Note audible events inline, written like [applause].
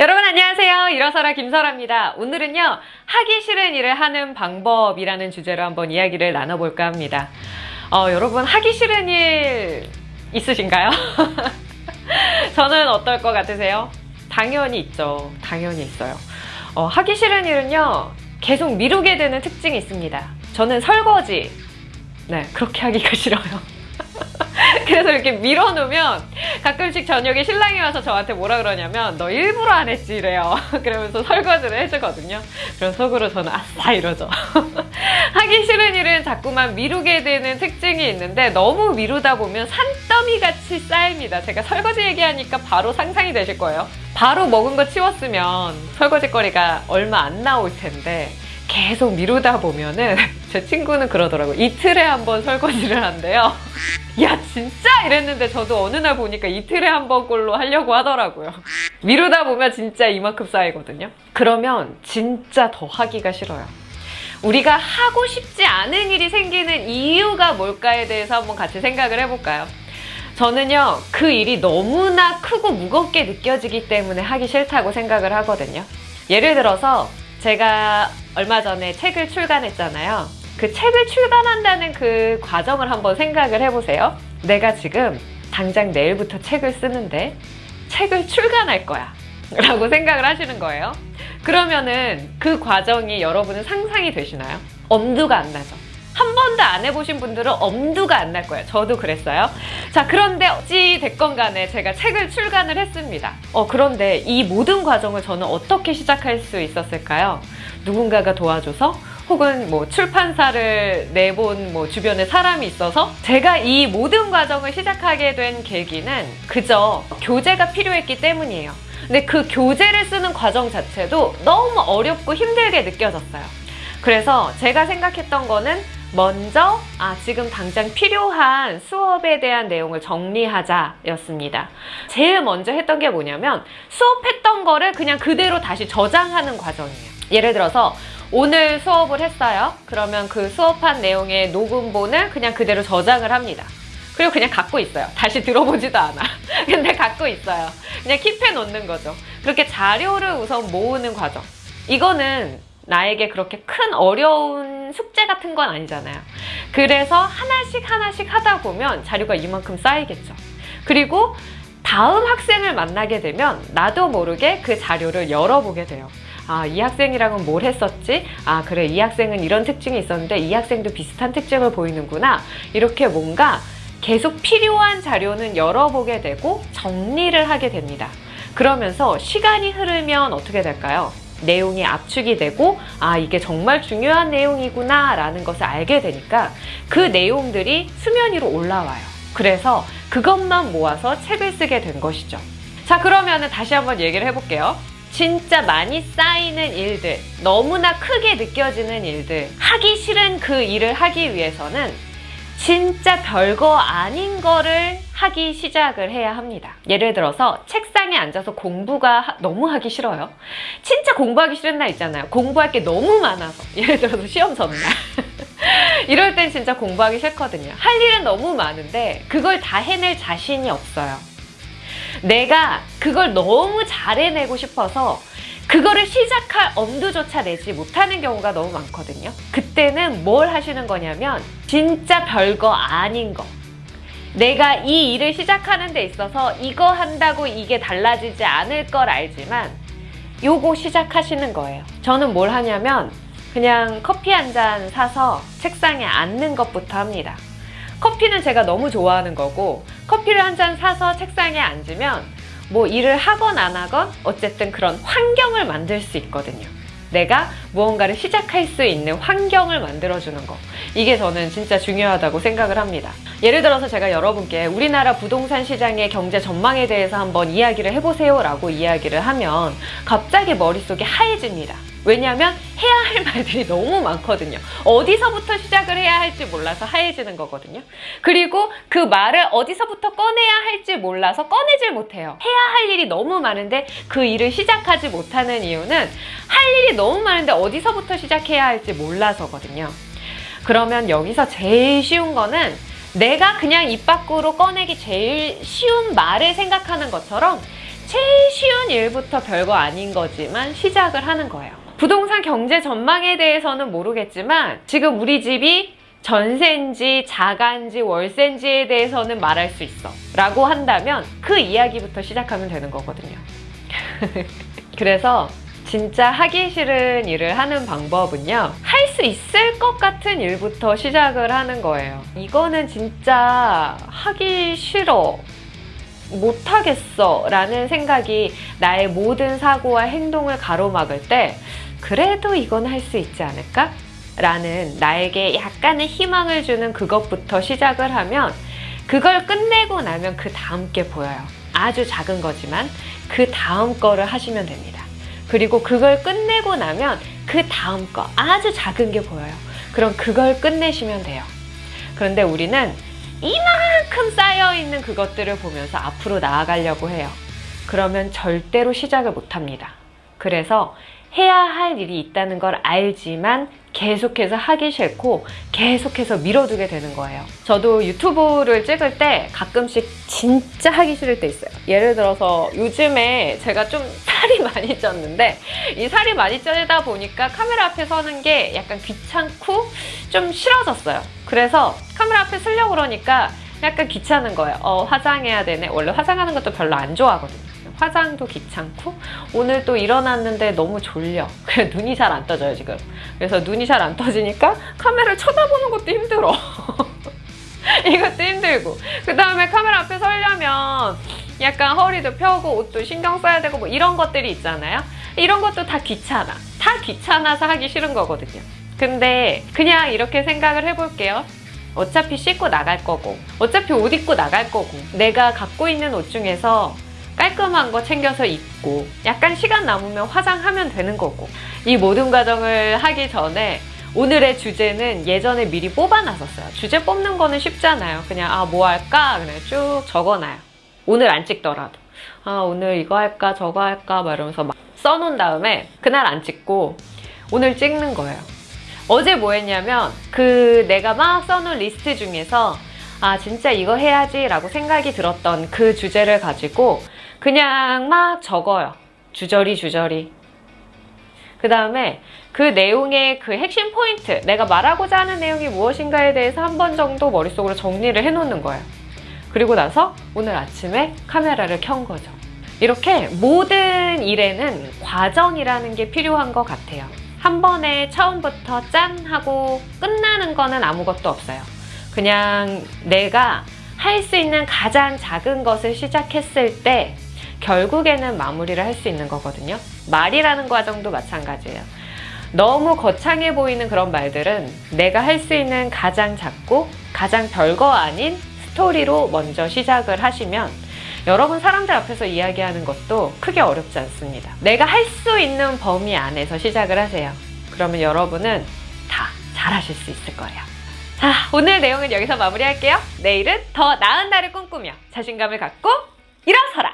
여러분 안녕하세요. 일어서라 김설아입니다. 오늘은요. 하기 싫은 일을 하는 방법이라는 주제로 한번 이야기를 나눠볼까 합니다. 어, 여러분 하기 싫은 일 있으신가요? [laughs] 저는 어떨 것 같으세요? 당연히 있죠. 당연히 있어요. 어, 하기 싫은 일은요. 계속 미루게 되는 특징이 있습니다. 저는 설거지. 네, 그렇게 하기가 [laughs] 싫어요. 그래서 이렇게 밀어놓으면 가끔씩 저녁에 신랑이 와서 저한테 뭐라 그러냐면 너 일부러 안 했지 이래요. [laughs] 그러면서 설거지를 해주거든요. 그럼 속으로 저는 아싸 이러죠. [laughs] 하기 싫은 일은 자꾸만 미루게 되는 특징이 있는데 너무 미루다 보면 산더미 같이 쌓입니다. 제가 설거지 얘기하니까 바로 상상이 되실 거예요. 바로 먹은 거 치웠으면 설거지거리가 얼마 안 나올 텐데 계속 미루다 보면은 [laughs] 제 친구는 그러더라고요. 이틀에 한 번 설거지를 한대요. [laughs] 야 진짜 이랬는데 저도 어느 날 보니까 이틀에 한 번꼴로 하려고 하더라고요. 미루다 보면 진짜 이만큼 쌓이거든요. 그러면 진짜 더 하기가 싫어요. 우리가 하고 싶지 않은 일이 생기는 이유가 뭘까에 대해서 한번 같이 생각을 해볼까요? 저는요 그 일이 너무나 크고 무겁게 느껴지기 때문에 하기 싫다고 생각을 하거든요. 예를 들어서 제가 얼마 전에 책을 출간했잖아요. 그 책을 출간한다는 그 과정을 한번 생각을 해보세요. 내가 지금 당장 내일부터 책을 쓰는데 책을 출간할 거야. [laughs] 라고 생각을 하시는 거예요. 그러면은 그 과정이 여러분은 상상이 되시나요? 엄두가 안 나죠. 한 번도 안 해보신 분들은 엄두가 안 날 거예요. 저도 그랬어요. 자, 그런데 어찌 됐건 간에 제가 책을 출간을 했습니다. 어, 그런데 이 모든 과정을 저는 어떻게 시작할 수 있었을까요? 누군가가 도와줘서 혹은 뭐 출판사를 내본 뭐 주변에 사람이 있어서 제가 이 모든 과정을 시작하게 된 계기는 그저 교재가 필요했기 때문이에요. 근데 그 교재를 쓰는 과정 자체도 너무 어렵고 힘들게 느껴졌어요. 그래서 제가 생각했던 거는 먼저 아 지금 당장 필요한 수업에 대한 내용을 정리하자 였습니다. 제일 먼저 했던 게 뭐냐면 수업했던 거를 그냥 그대로 다시 저장하는 과정이에요. 예를 들어서 오늘 수업을 했어요. 그러면 그 수업한 내용의 녹음본을 그냥 그대로 저장을 합니다. 그리고 그냥 갖고 있어요. 다시 들어보지도 않아. [laughs] 근데 갖고 있어요. 그냥 킵해 놓는 거죠. 그렇게 자료를 우선 모으는 과정. 이거는 나에게 그렇게 큰 어려운 숙제 같은 건 아니잖아요. 그래서 하나씩 하나씩 하다 보면 자료가 이만큼 쌓이겠죠. 그리고 다음 학생을 만나게 되면 나도 모르게 그 자료를 열어보게 돼요. 아, 이 학생이랑은 뭘 했었지? 아, 그래, 이 학생은 이런 특징이 있었는데 이 학생도 비슷한 특징을 보이는구나. 이렇게 뭔가 계속 필요한 자료는 열어보게 되고 정리를 하게 됩니다. 그러면서 시간이 흐르면 어떻게 될까요? 내용이 압축이 되고 아 이게 정말 중요한 내용이구나 라는 것을 알게 되니까 그 내용들이 수면 위로 올라와요. 그래서 그것만 모아서 책을 쓰게 된 것이죠. 자 그러면 다시 한번 얘기를 해볼게요. 진짜 많이 쌓이는 일들, 너무나 크게 느껴지는 일들, 하기 싫은 그 일을 하기 위해서는 진짜 별거 아닌 거를 하기 시작을 해야 합니다. 예를 들어서 책상에 앉아서 공부가 너무 하기 싫어요. 진짜 공부하기 싫은 날 있잖아요. 공부할 게 너무 많아서. 예를 들어서 시험 전날. [laughs] 이럴 땐 진짜 공부하기 싫거든요. 할 일은 너무 많은데 그걸 다 해낼 자신이 없어요. 내가 그걸 너무 잘 해내고 싶어서 그거를 시작할 엄두조차 내지 못하는 경우가 너무 많거든요. 그때는 뭘 하시는 거냐면 진짜 별거 아닌 거. 내가 이 일을 시작하는 데 있어서 이거 한다고 이게 달라지지 않을 걸 알지만 요거 시작하시는 거예요. 저는 뭘 하냐면 그냥 커피 한 잔 사서 책상에 앉는 것부터 합니다. 커피는 제가 너무 좋아하는 거고 커피를 한 잔 사서 책상에 앉으면 뭐 일을 하건 안 하건 어쨌든 그런 환경을 만들 수 있거든요. 내가 무언가를 시작할 수 있는 환경을 만들어주는 거. 이게 저는 진짜 중요하다고 생각을 합니다. 예를 들어서 제가 여러분께 우리나라 부동산 시장의 경제 전망에 대해서 한번 이야기를 해보세요 라고 이야기를 하면 갑자기 머릿속이 하얘집니다. 왜냐하면 해야 할 [laughs] 말들이 너무 많거든요. 어디서부터 시작을 해야 할지 몰라서 하얘지는 거거든요. 그리고 그 말을 어디서부터 꺼내야 할지 몰라서 꺼내질 못해요. 해야 할 일이 너무 많은데 그 일을 시작하지 못하는 이유는 할 일이 너무 많은데 어디서부터 시작해야 할지 몰라서거든요. 그러면 여기서 제일 쉬운 거는 내가 그냥 입 밖으로 꺼내기 제일 쉬운 말을 생각하는 것처럼 제일 쉬운 일부터 별거 아닌 거지만 시작을 하는 거예요. 부동산 경제 전망에 대해서는 모르겠지만 지금 우리 집이 전세인지 자가인지 월세인지에 대해서는 말할 수 있어 라고 한다면 그 이야기부터 시작하면 되는 거거든요. [laughs] 그래서 진짜 하기 싫은 일을 하는 방법은요. 할 수 있을 것 같은 일부터 시작을 하는 거예요. 이거는 진짜 하기 싫어. 못하겠어. 라는 생각이 나의 모든 사고와 행동을 가로막을 때, 그래도 이건 할 수 있지 않을까? 라는 나에게 약간의 희망을 주는 그것부터 시작을 하면, 그걸 끝내고 나면 그 다음 게 보여요. 아주 작은 거지만, 그 다음 거를 하시면 됩니다. 그리고 그걸 끝내고 나면 그 다음 거 아주 작은 게 보여요. 그럼 그걸 끝내시면 돼요. 그런데 우리는 이만큼 쌓여 있는 그것들을 보면서 앞으로 나아가려고 해요. 그러면 절대로 시작을 못 합니다. 그래서 해야 할 일이 있다는 걸 알지만 계속해서 하기 싫고 계속해서 미뤄두게 되는 거예요. 저도 유튜브를 찍을 때 가끔씩 진짜 하기 싫을 때 있어요. 예를 들어서 요즘에 제가 좀 살이 많이 쪘는데 이 살이 많이 쪄다 보니까 카메라 앞에 서는 게 약간 귀찮고 좀 싫어졌어요. 그래서 카메라 앞에 서려고 그러니까 약간 귀찮은 거예요. 어, 화장해야 되네. 원래 화장하는 것도 별로 안 좋아하거든요. 화장도 귀찮고 오늘 또 일어났는데 너무 졸려. [laughs] 그래 눈이 잘 안 떠져요 지금. 그래서 눈이 잘 안 떠지니까 카메라를 쳐다보는 것도 힘들어. [laughs] 이것도 힘들고 그 다음에 카메라 앞에 서려면 약간 허리도 펴고 옷도 신경 써야 되고 뭐 이런 것들이 있잖아요. 이런 것도 다 귀찮아. 다 귀찮아서 하기 싫은 거거든요. 근데 그냥 이렇게 생각을 해볼게요. 어차피 씻고 나갈 거고 어차피 옷 입고 나갈 거고 내가 갖고 있는 옷 중에서 깔끔한 거 챙겨서 입고 약간 시간 남으면 화장하면 되는 거고 이 모든 과정을 하기 전에 오늘의 주제는 예전에 미리 뽑아놨었어요. 주제 뽑는 거는 쉽잖아요. 그냥 아 뭐 할까 그냥 쭉 적어놔요. 오늘 안 찍더라도 아 오늘 이거 할까 저거 할까 막 이러면서 막 써놓은 다음에 그날 안 찍고 오늘 찍는 거예요. 어제 뭐 했냐면 그 내가 막 써놓은 리스트 중에서 아 진짜 이거 해야지 라고 생각이 들었던 그 주제를 가지고 그냥 막 적어요. 주저리 주저리. 그 다음에 그 내용의 그 핵심 포인트, 내가 말하고자 하는 내용이 무엇인가에 대해서 한 번 정도 머릿속으로 정리를 해놓는 거예요. 그리고 나서 오늘 아침에 카메라를 켠 거죠. 이렇게 모든 일에는 과정이라는 게 필요한 것 같아요. 한 번에 처음부터 짠 하고 끝나는 거는 아무것도 없어요. 그냥 내가 할 수 있는 가장 작은 것을 시작했을 때 결국에는 마무리를 할 수 있는 거거든요. 말이라는 과정도 마찬가지예요. 너무 거창해 보이는 그런 말들은 내가 할 수 있는 가장 작고 가장 별거 아닌 스토리로 먼저 시작을 하시면 여러분 사람들 앞에서 이야기하는 것도 크게 어렵지 않습니다. 내가 할 수 있는 범위 안에서 시작을 하세요. 그러면 여러분은 다 잘하실 수 있을 거예요. 자, 오늘 내용은 여기서 마무리할게요. 내일은 더 나은 날을 꿈꾸며 자신감을 갖고 일어서라!